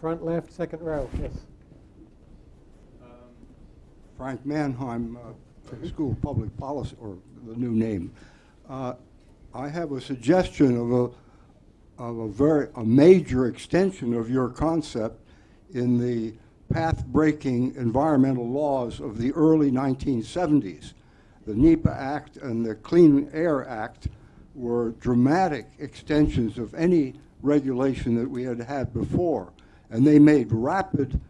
front left, second row, yes. Frank Mannheim, uh, School of Public Policy, or the new name. Uh, I have a suggestion of a, of a very, a major extension of your concept in the path-breaking environmental laws of the early 1970s. The NEPA Act and the Clean Air Act were dramatic extensions of any regulation that we had had before, and they made rapid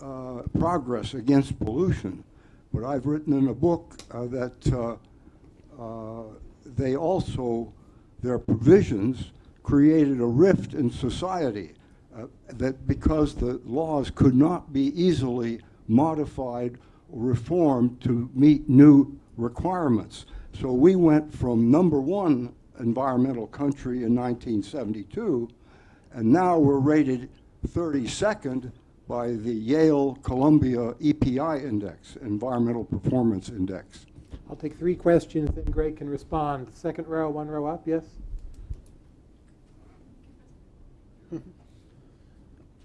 uh, progress against pollution. But I've written in a book uh, that uh, uh, they also, their provisions created a rift in society uh, that because the laws could not be easily modified or reformed to meet new requirements. So we went from number one environmental country in 1972, and now we're rated 32nd by the Yale Columbia EPI Index, Environmental Performance Index. I'll take three questions, then Greg can respond. Second row, one row up, yes?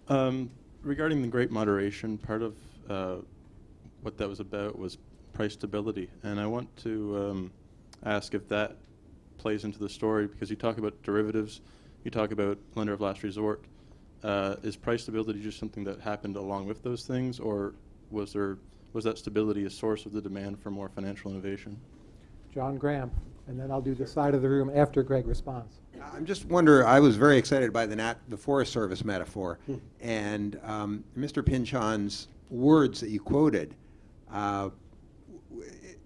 Um, regarding the Great Moderation, part of uh, what that was about was price stability, and I want to um, ask if that plays into the story because you talk about derivatives, you talk about lender of last resort. Uh, is price stability just something that happened along with those things, or was there was that stability a source of the demand for more financial innovation? John Graham, and then I'll do the side of the room after Greg responds. I'm just wonder. I was very excited by the nat, the Forest Service metaphor, and um, Mr. Pinchot's words that you quoted uh,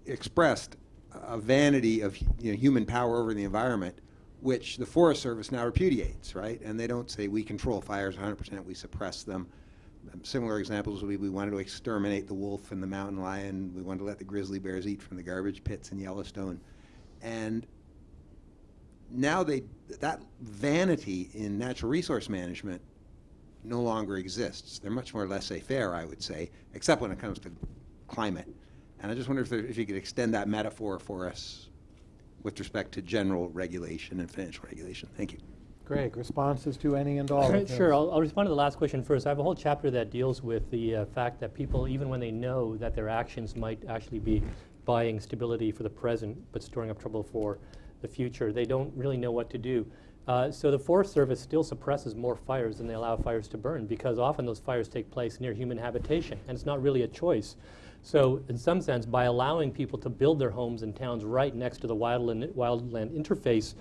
expressed a vanity of you know, human power over the environment, which the Forest Service now repudiates, right? And they don't say we control fires 100%, we suppress them. Um, Similar examples would be we wanted to exterminate the wolf and the mountain lion, we wanted to let the grizzly bears eat from the garbage pits in Yellowstone. And now they that vanity in natural resource management no longer exists. They're much more laissez-faire, I would say, except when it comes to climate. And I just wonder if, there, if you could extend that metaphor for us with respect to general regulation and financial regulation. Thank you. Greg, responses to any and all Sure. I'll, I'll respond to the last question first. I have a whole chapter that deals with the uh, fact that people, even when they know that their actions might actually be buying stability for the present but storing up trouble for the future, they don't really know what to do. Uh, so the Forest Service still suppresses more fires than they allow fires to burn because often those fires take place near human habitation and it's not really a choice. So in some sense, by allowing people to build their homes and towns right next to the wildland, wildland interface,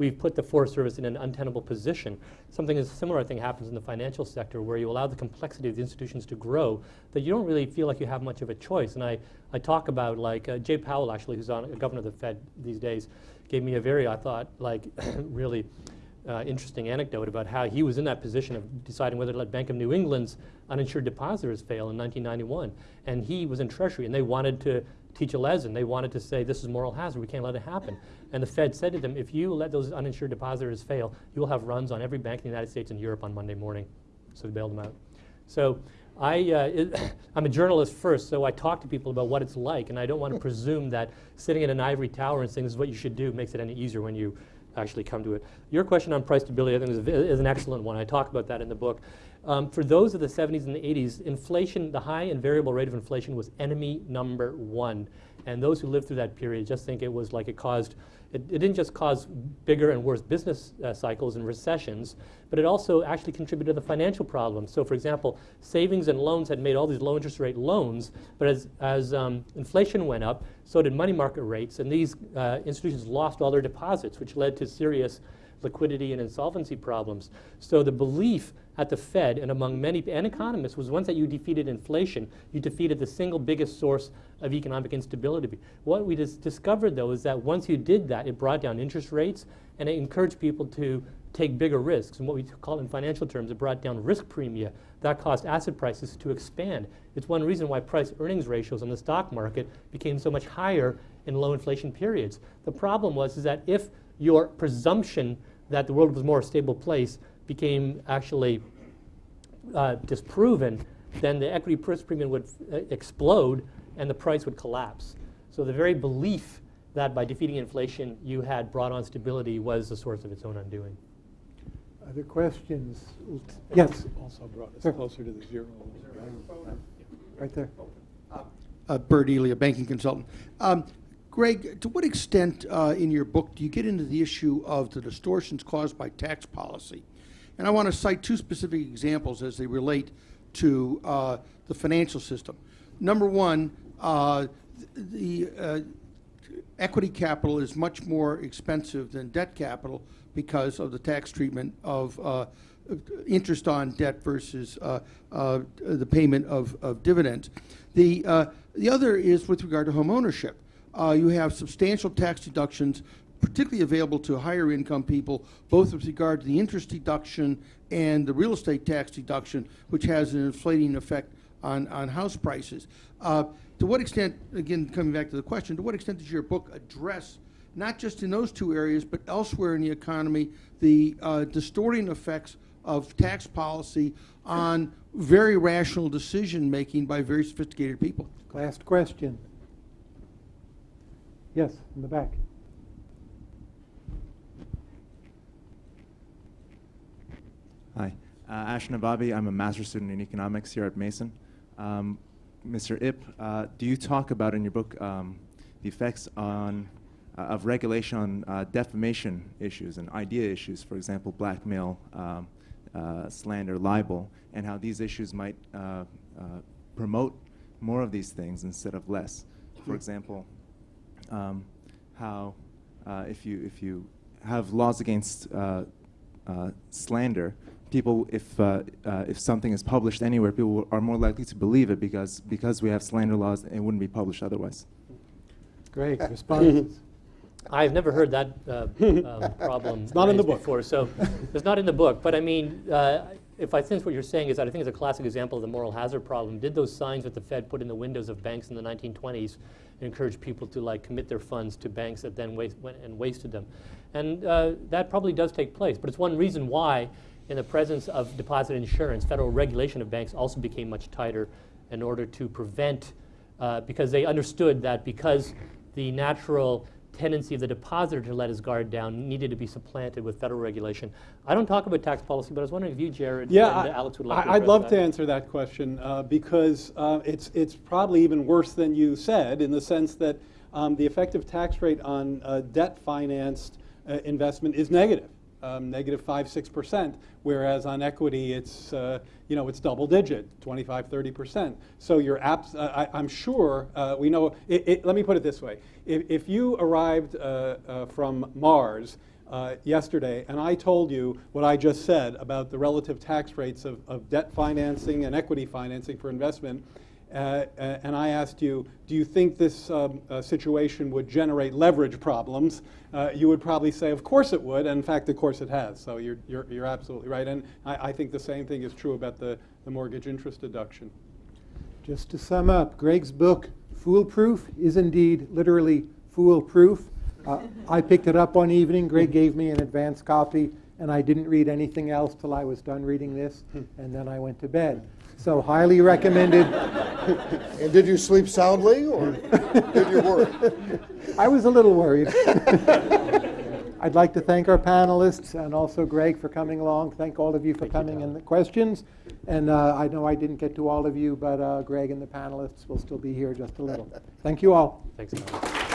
we've put the Forest Service in an untenable position. Something is similar, I think, happens in the financial sector where you allow the complexity of the institutions to grow that you don't really feel like you have much of a choice. And I, I talk about like uh, Jay Powell, actually, who's on governor of the Fed these days, gave me a very, I thought, like really uh, interesting anecdote about how he was in that position of deciding whether to let Bank of New England's uninsured depositors fail in 1991. And he was in Treasury, and they wanted to teach a lesson. They wanted to say, this is moral hazard. We can't let it happen. And the Fed said to them, if you let those uninsured depositors fail, you will have runs on every bank in the United States and Europe on Monday morning. So they bailed them out. So I, uh, I'm a journalist first, so I talk to people about what it's like, and I don't want to presume that sitting in an ivory tower and saying this is what you should do makes it any easier when you actually come to it. Your question on price stability, I think, is, is an excellent one. I talk about that in the book. Um, for those of the 70s and the 80s, inflation, the high and variable rate of inflation was enemy number one. And those who lived through that period just think it was like it caused, it, it didn't just cause bigger and worse business uh, cycles and recessions, but it also actually contributed to the financial problems. So, for example, savings and loans had made all these low interest rate loans, but as, as um, inflation went up, so did money market rates, and these uh, institutions lost all their deposits, which led to serious liquidity and insolvency problems. So the belief at the Fed and among many and economists was once that you defeated inflation, you defeated the single biggest source of economic instability. What we dis discovered though is that once you did that, it brought down interest rates and it encouraged people to take bigger risks. And what we call in financial terms, it brought down risk premia. That caused asset prices to expand. It's one reason why price earnings ratios on the stock market became so much higher in low inflation periods. The problem was is that if your presumption that the world was a more stable place became actually uh, disproven, then the equity price premium would uh, explode and the price would collapse. So the very belief that by defeating inflation you had brought on stability was the source of its own undoing. Other questions? Yes, Also brought us Sir. closer to the zero. right there. uh, Bert Ely, a banking consultant. Um, Greg, to what extent uh, in your book do you get into the issue of the distortions caused by tax policy? And I want to cite two specific examples as they relate to uh, the financial system. Number one, uh, the uh, equity capital is much more expensive than debt capital because of the tax treatment of uh, interest on debt versus uh, the payment of, of dividends. The, the other is with regard to home ownership. Uh, you have substantial tax deductions, particularly available to higher income people, both with regard to the interest deduction and the real estate tax deduction, which has an inflating effect on, on house prices. Uh, to what extent, again, coming back to the question, to what extent does your book address, not just in those two areas, but elsewhere in the economy, the uh, distorting effects of tax policy on very rational decision making by very sophisticated people? Last question. Yes, in the back. Hi, uh, Ash Nababi. I'm a master's student in economics here at Mason. Um, Mr. Ip, uh, do you talk about in your book um, the effects on uh, of regulation on uh, defamation issues and idea issues, for example, blackmail, um, uh, slander, libel, and how these issues might uh, uh, promote more of these things instead of less? For example, um, how uh, if you if you have laws against uh, uh, slander, people if uh, uh, if something is published anywhere, people are more likely to believe it because because we have slander laws, it wouldn't be published otherwise. Great responses? I've never heard that uh, um, problem It's not in the book. before, so it's not in the book. But I mean, uh, if I sense what you're saying is that I think it's a classic example of the moral hazard problem. Did those signs that the Fed put in the windows of banks in the 1920s encourage people to like commit their funds to banks that then waste, went and wasted them? And uh, that probably does take place. But it's one reason why, in the presence of deposit insurance, federal regulation of banks also became much tighter in order to prevent, uh, because they understood that because the natural tendency of the depositor to let his guard down needed to be supplanted with federal regulation. I don't talk about tax policy, but I was wondering if you, Jared, Yeah, and I- Alex would like to I- I'd love that. to answer that question uh, because uh, it's, it's probably even worse than you said in the sense that um, the effective tax rate on uh, debt financed uh, investment is negative, um, negative 5, 6%, whereas on equity it's, uh, you know, it's double digit, 25, 30%. So you're abs- uh, I, I'm sure uh, we know, it, it, let me put it this way. If, if you arrived uh, uh, from Mars uh, yesterday, and I told you what I just said about the relative tax rates of, of debt financing and equity financing for investment, uh, uh, and I asked you, do you think this um, uh, situation would generate leverage problems? Uh, you would probably say, of course it would, and in fact, of course it has. So you're, you're, you're absolutely right. And I, I think the same thing is true about the, the mortgage interest deduction. Just to sum up, Greg's book, Foolproof, is indeed literally foolproof. Uh, I picked it up one evening. Greg gave me an advance copy, and I didn't read anything else till I was done reading this, and then I went to bed. So highly recommended. And did you sleep soundly, or did you worry? I was a little worried. I'd like to thank our panelists and also Greg for coming along. Thank all of you for coming and the questions. And uh, I know I didn't get to all of you, but uh, Greg and the panelists will still be here just a little. Thank you all. Thanks, Alex.